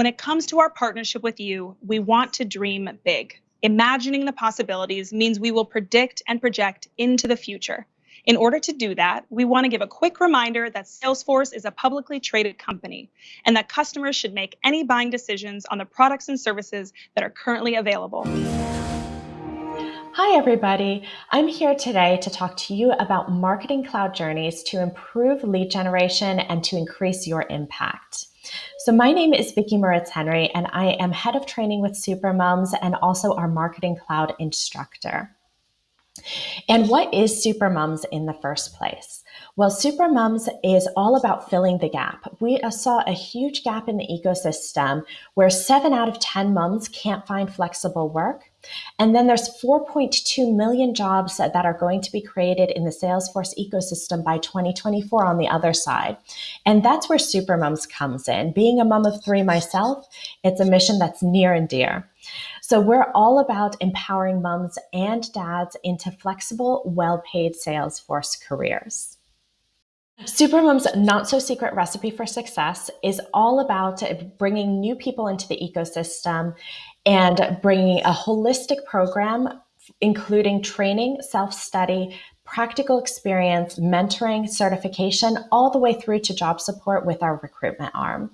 When it comes to our partnership with you, we want to dream big. Imagining the possibilities means we will predict and project into the future. In order to do that, we want to give a quick reminder that Salesforce is a publicly traded company and that customers should make any buying decisions on the products and services that are currently available. Hi, everybody. I'm here today to talk to you about Marketing Cloud journeys to improve lead generation and to increase your impact. So my name is Vicki Moritz Henry, and I am head of training with Supermoms and also our Marketing Cloud instructor. And what is Supermoms in the first place? Well, Supermoms is all about filling the gap. We uh, saw a huge gap in the ecosystem where seven out of 10 moms can't find flexible work. And then there's 4.2 million jobs that are going to be created in the Salesforce ecosystem by 2024 on the other side. And that's where Supermoms comes in. Being a mom of three myself, it's a mission that's near and dear. So we're all about empowering moms and dads into flexible, well-paid Salesforce careers. Supermom's not so secret recipe for success is all about bringing new people into the ecosystem and bringing a holistic program, including training, self-study, practical experience, mentoring, certification, all the way through to job support with our recruitment arm.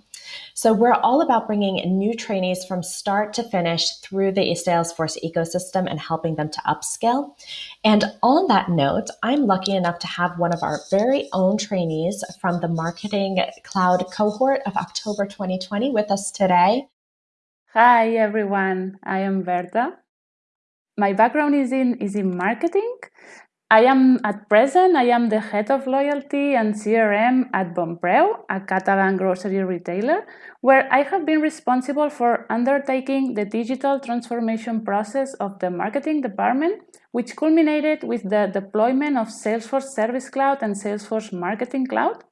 So we're all about bringing new trainees from start to finish through the Salesforce ecosystem and helping them to upskill. And on that note, I'm lucky enough to have one of our very own trainees from the Marketing Cloud cohort of October 2020 with us today. Hi, everyone. I am Berta. My background is in, is in marketing. I am at present, I am the head of loyalty and CRM at Bonpreu, a Catalan grocery retailer, where I have been responsible for undertaking the digital transformation process of the marketing department, which culminated with the deployment of Salesforce Service Cloud and Salesforce Marketing Cloud.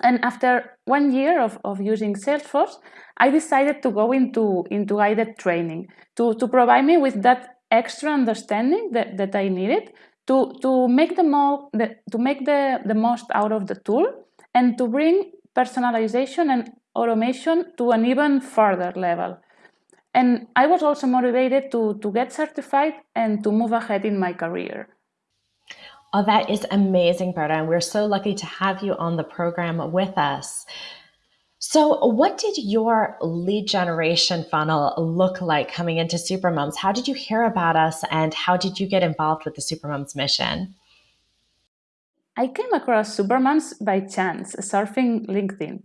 And after one year of, of using Salesforce, I decided to go into, into guided training to, to provide me with that extra understanding that, that I needed to, to make, the, the, to make the, the most out of the tool and to bring personalization and automation to an even further level. And I was also motivated to, to get certified and to move ahead in my career. Oh, that is amazing, Berta. And we're so lucky to have you on the program with us. So what did your lead generation funnel look like coming into Supermoms? How did you hear about us and how did you get involved with the Supermoms mission? I came across Supermoms by chance, surfing LinkedIn.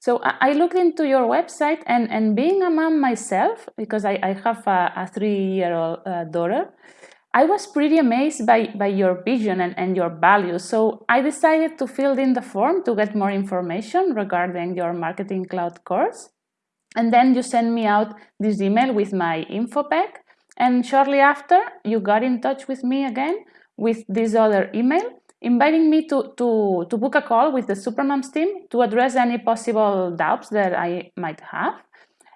So I looked into your website and, and being a mom myself, because I, I have a, a three-year-old uh, daughter, I was pretty amazed by, by your vision and, and your values, so I decided to fill in the form to get more information regarding your Marketing Cloud course. And then you sent me out this email with my info pack, and shortly after, you got in touch with me again with this other email, inviting me to, to, to book a call with the Supermoms team to address any possible doubts that I might have.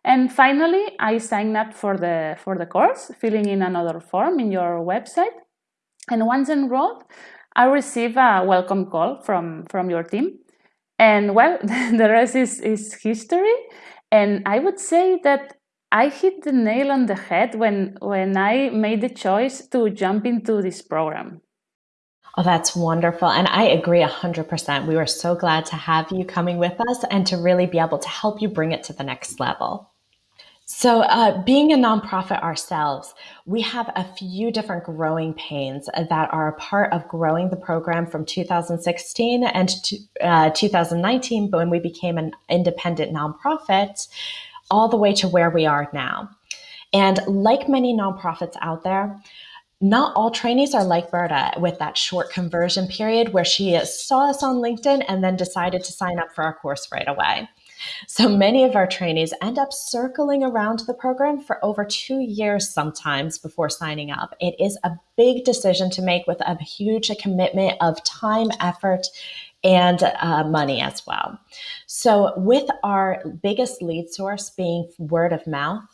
And finally, I signed up for the, for the course, filling in another form in your website. And once enrolled, I received a welcome call from, from your team. And well, the rest is, is history. And I would say that I hit the nail on the head when, when I made the choice to jump into this program. Oh, that's wonderful. And I agree 100%. We were so glad to have you coming with us and to really be able to help you bring it to the next level. So, uh, being a nonprofit ourselves, we have a few different growing pains that are a part of growing the program from 2016 and to, uh, 2019, when we became an independent nonprofit, all the way to where we are now. And like many nonprofits out there, not all trainees are like Berta with that short conversion period where she saw us on LinkedIn and then decided to sign up for our course right away. So many of our trainees end up circling around the program for over two years sometimes before signing up. It is a big decision to make with a huge commitment of time, effort, and uh, money as well. So with our biggest lead source being word of mouth,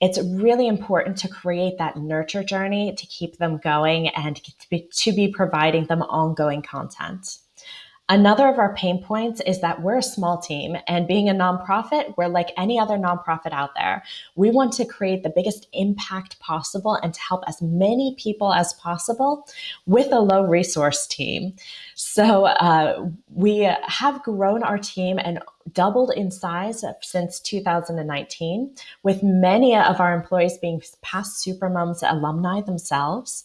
it's really important to create that nurture journey to keep them going and to be, to be providing them ongoing content. Another of our pain points is that we're a small team, and being a nonprofit, we're like any other nonprofit out there. We want to create the biggest impact possible and to help as many people as possible with a low resource team. So uh, we have grown our team and doubled in size since 2019, with many of our employees being past Supermoms alumni themselves.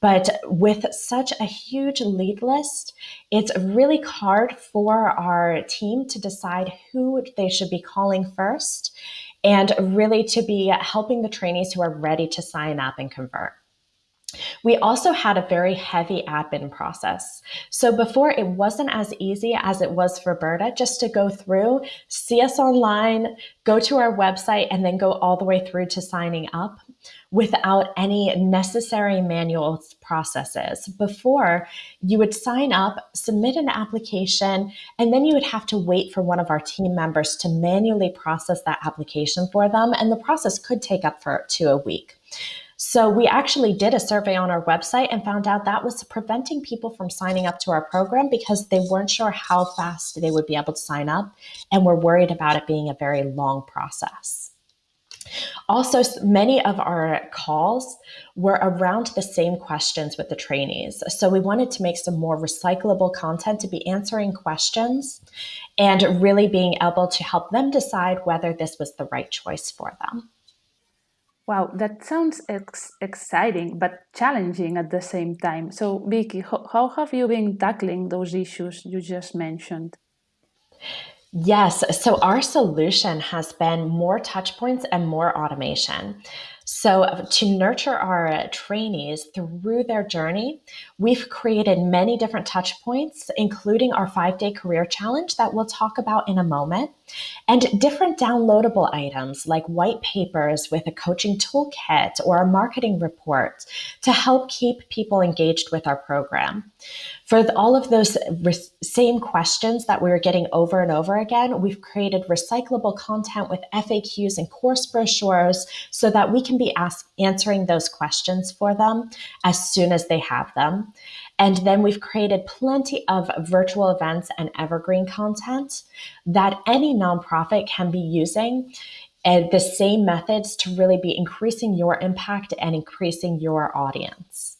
But with such a huge lead list, it's really hard for our team to decide who they should be calling first and really to be helping the trainees who are ready to sign up and convert. We also had a very heavy admin process. So before it wasn't as easy as it was for Berta just to go through, see us online, go to our website, and then go all the way through to signing up without any necessary manual processes. Before, you would sign up, submit an application, and then you would have to wait for one of our team members to manually process that application for them. And the process could take up for to a week. So we actually did a survey on our website and found out that was preventing people from signing up to our program because they weren't sure how fast they would be able to sign up and were worried about it being a very long process. Also, many of our calls were around the same questions with the trainees. So we wanted to make some more recyclable content to be answering questions and really being able to help them decide whether this was the right choice for them. Wow, that sounds ex exciting but challenging at the same time. So, Vicky, how, how have you been tackling those issues you just mentioned? Yes, so our solution has been more touch points and more automation. So, uh, to nurture our uh, trainees through their journey, we've created many different touch points, including our five day career challenge that we'll talk about in a moment, and different downloadable items like white papers with a coaching toolkit or a marketing report to help keep people engaged with our program. For all of those uh, same questions that we were getting over and over again, we've created recyclable content with FAQs and course brochures so that we can be ask, answering those questions for them as soon as they have them. And then we've created plenty of virtual events and evergreen content that any nonprofit can be using and the same methods to really be increasing your impact and increasing your audience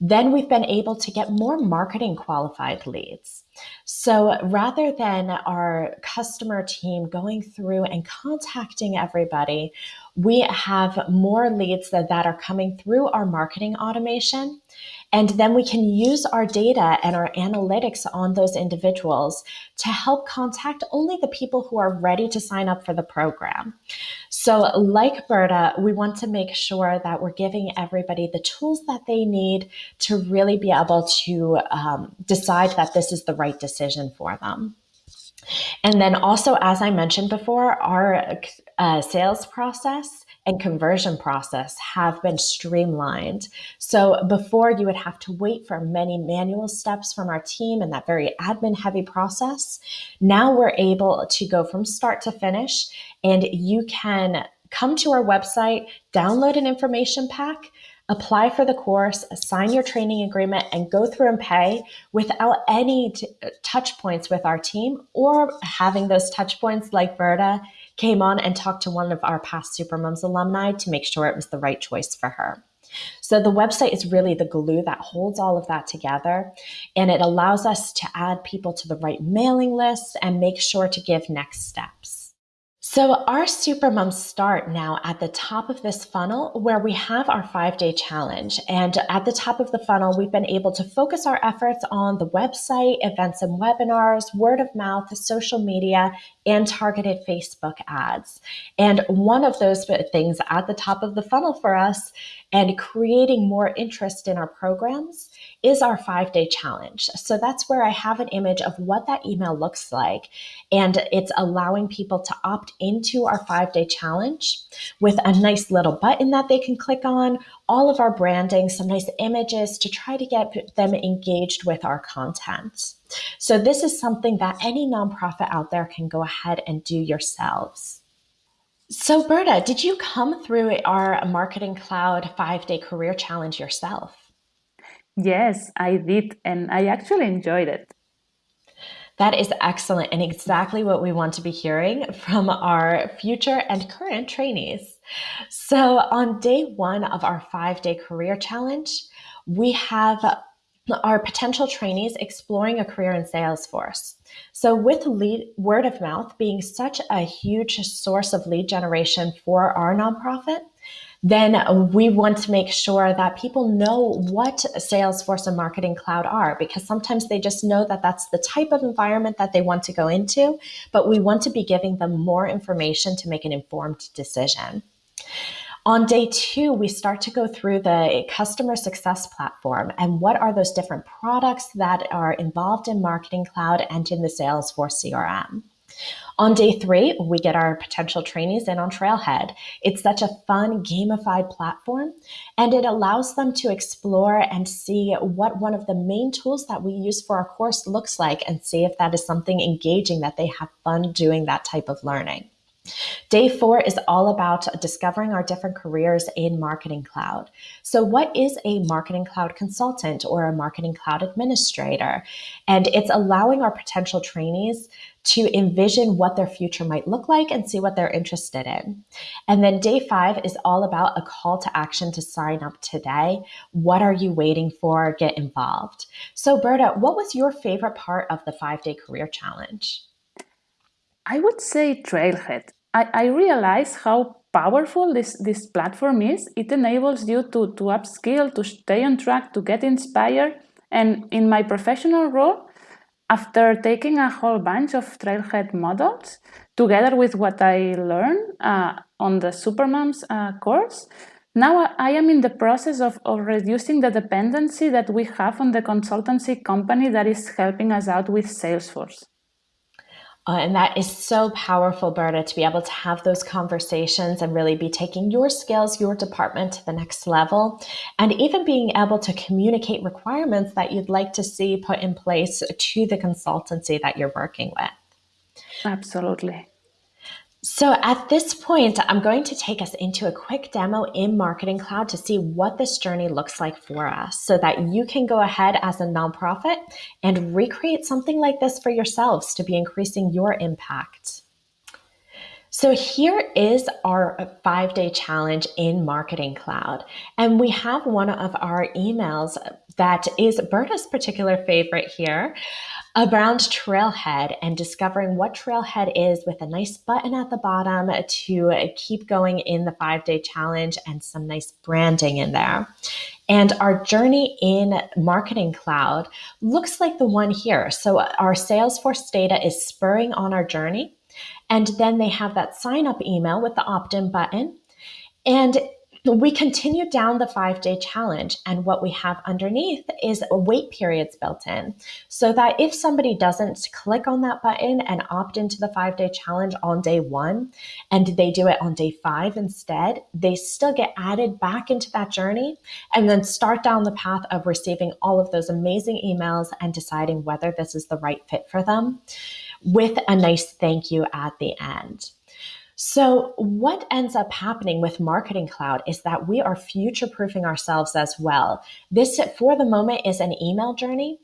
then we've been able to get more marketing qualified leads. So rather than our customer team going through and contacting everybody, we have more leads that, that are coming through our marketing automation. And then we can use our data and our analytics on those individuals to help contact only the people who are ready to sign up for the program. So, like Berta, we want to make sure that we're giving everybody the tools that they need to really be able to um, decide that this is the right decision for them. And then also, as I mentioned before, our uh, sales process and conversion process have been streamlined. So before you would have to wait for many manual steps from our team and that very admin heavy process. Now we're able to go from start to finish and you can come to our website, download an information pack, apply for the course, sign your training agreement, and go through and pay without any touch points with our team or having those touch points like Berta came on and talked to one of our past Supermoms alumni to make sure it was the right choice for her. So the website is really the glue that holds all of that together. And it allows us to add people to the right mailing list and make sure to give next steps. So our Supermoms start now at the top of this funnel where we have our five day challenge. And at the top of the funnel, we've been able to focus our efforts on the website, events and webinars, word of mouth, social media, and targeted Facebook ads. And one of those things at the top of the funnel for us and creating more interest in our programs is our five day challenge. So that's where I have an image of what that email looks like. And it's allowing people to opt into our five day challenge with a nice little button that they can click on, all of our branding, some nice images to try to get them engaged with our content. So this is something that any nonprofit out there can go ahead and do yourselves. So, Berta, did you come through our Marketing Cloud five day career challenge yourself? Yes, I did, and I actually enjoyed it. That is excellent and exactly what we want to be hearing from our future and current trainees. So, on day one of our five day career challenge, we have our potential trainees exploring a career in Salesforce. So, with lead, word of mouth being such a huge source of lead generation for our nonprofit, then we want to make sure that people know what Salesforce and Marketing Cloud are because sometimes they just know that that's the type of environment that they want to go into, but we want to be giving them more information to make an informed decision. On day two, we start to go through the customer success platform and what are those different products that are involved in Marketing Cloud and in the Salesforce CRM. On day three, we get our potential trainees in on Trailhead. It's such a fun, gamified platform, and it allows them to explore and see what one of the main tools that we use for our course looks like and see if that is something engaging that they have fun doing that type of learning. Day four is all about discovering our different careers in Marketing Cloud. So, what is a Marketing Cloud consultant or a Marketing Cloud administrator? And it's allowing our potential trainees to envision what their future might look like and see what they're interested in. And then day five is all about a call to action to sign up today. What are you waiting for? Get involved. So, Berta, what was your favorite part of the five day career challenge? I would say Trailhead. I, I realize how powerful this, this platform is. It enables you to, to upskill, to stay on track, to get inspired. And in my professional role, after taking a whole bunch of Trailhead models, together with what I learned uh, on the Supermoms uh, course, now I am in the process of, of reducing the dependency that we have on the consultancy company that is helping us out with Salesforce. Uh, and that is so powerful, Berta, to be able to have those conversations and really be taking your skills, your department to the next level, and even being able to communicate requirements that you'd like to see put in place to the consultancy that you're working with. Absolutely. So at this point, I'm going to take us into a quick demo in Marketing Cloud to see what this journey looks like for us so that you can go ahead as a nonprofit and recreate something like this for yourselves to be increasing your impact. So here is our five day challenge in Marketing Cloud. And we have one of our emails that is Berta's particular favorite here around Trailhead and discovering what Trailhead is with a nice button at the bottom to keep going in the five day challenge and some nice branding in there. And our journey in Marketing Cloud looks like the one here. So our Salesforce data is spurring on our journey. And then they have that sign up email with the opt in button. And we continue down the five day challenge, and what we have underneath is a wait periods built in so that if somebody doesn't click on that button and opt into the five day challenge on day one and they do it on day five instead, they still get added back into that journey and then start down the path of receiving all of those amazing emails and deciding whether this is the right fit for them with a nice thank you at the end. So, what ends up happening with Marketing Cloud is that we are future proofing ourselves as well. This, for the moment, is an email journey.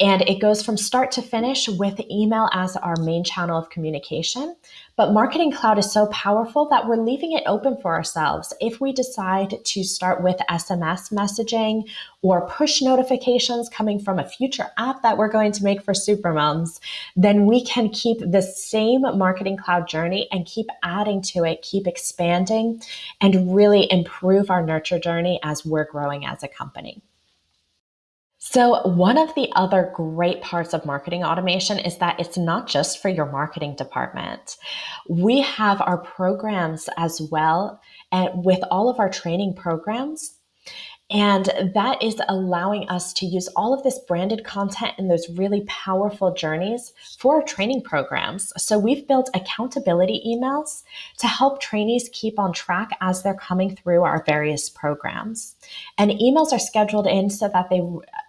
And it goes from start to finish with email as our main channel of communication. But Marketing Cloud is so powerful that we're leaving it open for ourselves. If we decide to start with SMS messaging or push notifications coming from a future app that we're going to make for Supermoms, then we can keep the same Marketing Cloud journey and keep adding to it, keep expanding, and really improve our nurture journey as we're growing as a company. So, one of the other great parts of marketing automation is that it's not just for your marketing department. We have our programs as well, and with all of our training programs, and that is allowing us to use all of this branded content and those really powerful journeys for our training programs. So we've built accountability emails to help trainees keep on track as they're coming through our various programs. And emails are scheduled in so that they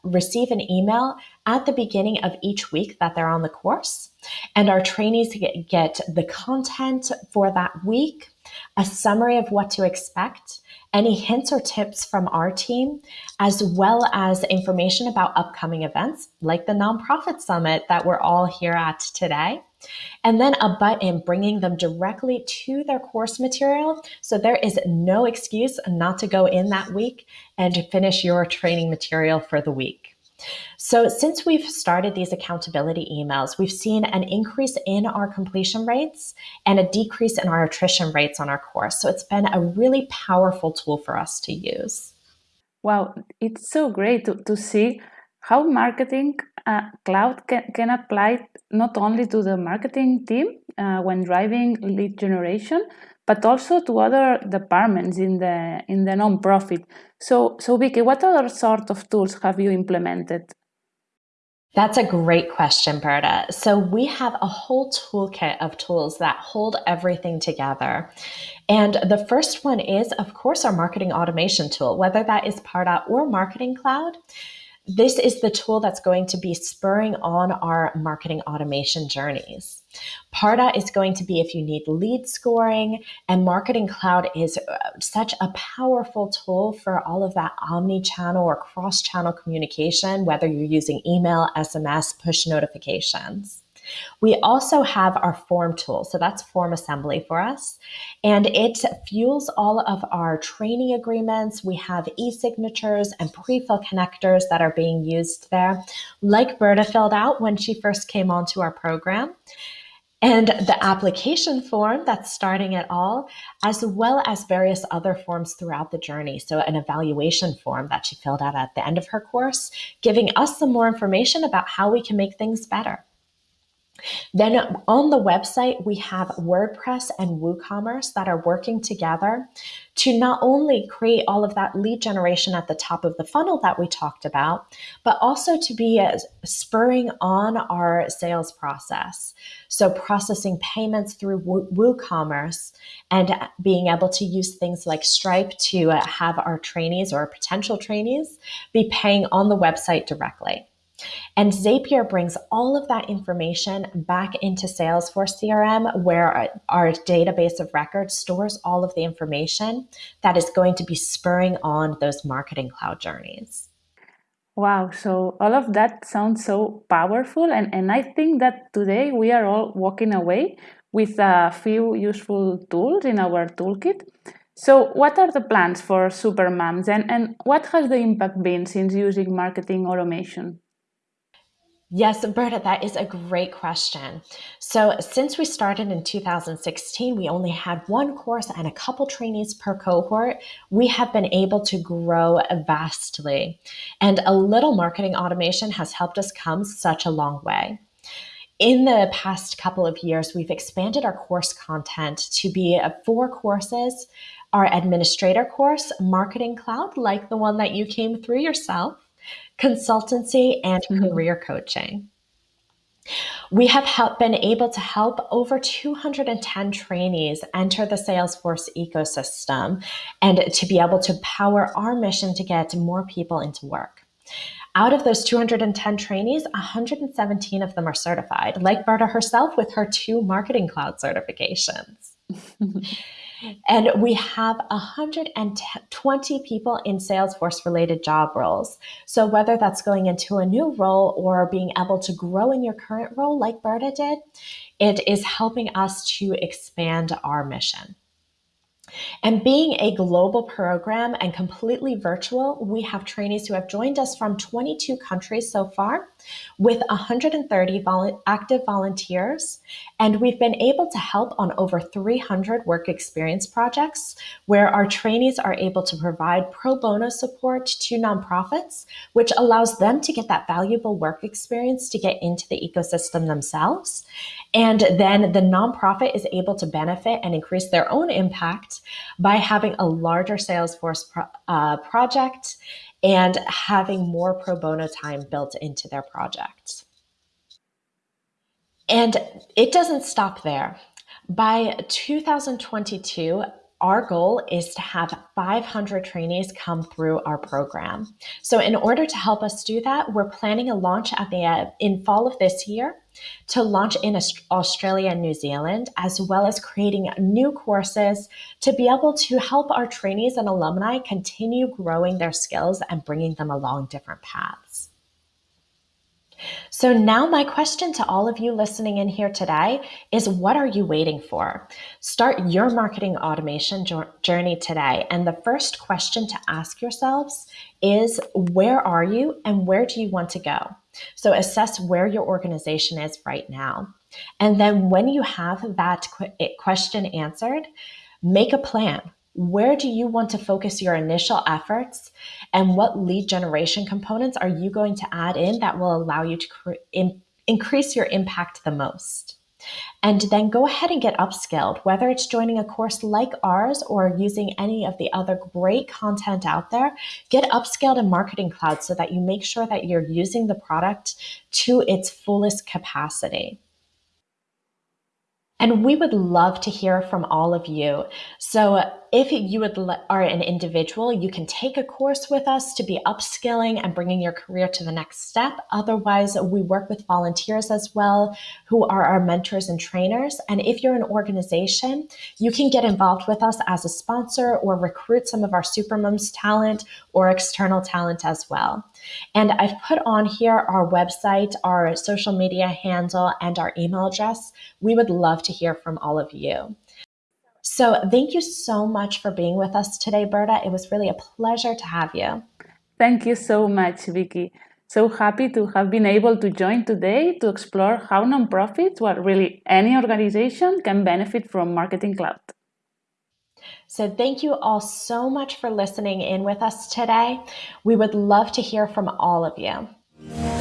receive an email at the beginning of each week that they're on the course. And our trainees get, get the content for that week a summary of what to expect, any hints or tips from our team, as well as information about upcoming events like the Nonprofit Summit that we're all here at today. And then a button bringing them directly to their course material. So there is no excuse not to go in that week and finish your training material for the week. So, since we've started these accountability emails, we've seen an increase in our completion rates and a decrease in our attrition rates on our course. So, it's been a really powerful tool for us to use. Wow, it's so great to, to see how marketing uh, cloud can, can apply not only to the marketing team uh, when driving lead generation, but also to other departments in the in the nonprofit. So, so Vicky, what other sort of tools have you implemented? That's a great question, Berta. So, we have a whole toolkit of tools that hold everything together. And the first one is, of course, our marketing automation tool, whether that is Pardot or Marketing Cloud this is the tool that's going to be spurring on our marketing automation journeys. Pardot is going to be if you need lead scoring, and Marketing Cloud is uh, such a powerful tool for all of that omni channel or cross channel communication, whether you're using email, SMS, push notifications. We also have our form tool. So that's FormAssembly for us. And it fuels all of our training agreements. We have e-signatures and pre-fill connectors that are being used there, like Berta filled out when she first came onto our program and the application form that's starting it all, as well as various other forms throughout the journey. So, an evaluation form that she filled out at the end of her course, giving us some more information about how we can make things better. Then on the website, we have WordPress and WooCommerce that are working together to not only create all of that lead generation at the top of the funnel that we talked about, but also to be spurring on our sales process. So, processing payments through WooCommerce and being able to use things like Stripe to uh, have our trainees or potential trainees be paying on the website directly. And Zapier brings all of that information back into Salesforce CRM, where our, database of records stores all of the information that is going to be spurring on those marketing cloud journeys. Wow, so all of that sounds so powerful. And, and I think that today we are all walking away with a few useful tools in our toolkit. So, what are the plans for Supermoms and, and what has the impact been since using marketing automation? Yes, Berta, that is a great question. So, since we started in 2016, we only had one course and a couple trainees per cohort. We have been able to grow vastly, and a little marketing automation has helped us come such a long way. In the past couple of years, we've expanded our course content to be four courses our administrator course, Marketing Cloud, like the one that you came through yourself consultancy, and mm-hmm. career coaching. We have help, been able to help over 210 trainees enter the Salesforce ecosystem and to be able to power our mission to get more people into work. Out of those 210 trainees, 117 of them are certified, like Berta herself with her two Marketing Cloud certifications. And we have 120 people in Salesforce related job roles. So, whether that's going into a new role or being able to grow in your current role, like Berta did, it is helping us to expand our mission. And being a global program and completely virtual, we have trainees who have joined us from 22 countries so far with 130 vol- active volunteers. And we've been able to help on over 300 work experience projects where our trainees are able to provide pro bono support to nonprofits, which allows them to get that valuable work experience to get into the ecosystem themselves. And then the nonprofit is able to benefit and increase their own impact by having a larger Salesforce pro- uh, project and having more pro bono time built into their projects. And it doesn't stop there. By 2022, our goal is to have 500 trainees come through our program. So in order to help us do that, we're planning a launch at the uh, in fall of this year to launch in Australia and New Zealand, as well as creating new courses to be able to help our trainees and alumni continue growing their skills and bringing them along different paths. So now my question to all of you listening in here today is what are you waiting for? Start your marketing automation journey today. And the first question to ask yourselves is where are you and where do you want to go? So assess where your organization is right now. And then when you have that question answered, make a plan where do you want to focus your initial efforts and what lead generation components are you going to add in that will allow you to in increase your impact the most? And then go ahead and get upskilled, whether it's joining a course like ours or using any of the other great content out there. Get upskilled in Marketing Cloud so that you make sure that you're using the product to its fullest capacity. And we would love to hear from all of you. So if you would are an individual, you can take a course with us to be upskilling and bringing your career to the next step. Otherwise, we work with volunteers as well, who are our mentors and trainers. And if you're an organization, you can get involved with us as a sponsor or recruit some of our Supermoms talent or external talent as well. And I've put on here our website, our social media handle, and our email address. We would love to hear from all of you. So thank you so much for being with us today, Berta. It was really a pleasure to have you. Thank you so much, Vicky. So happy to have been able to join today to explore how nonprofits, well, really any organization, can benefit from Marketing Cloud. So thank you all so much for listening in with us today. We would love to hear from all of you.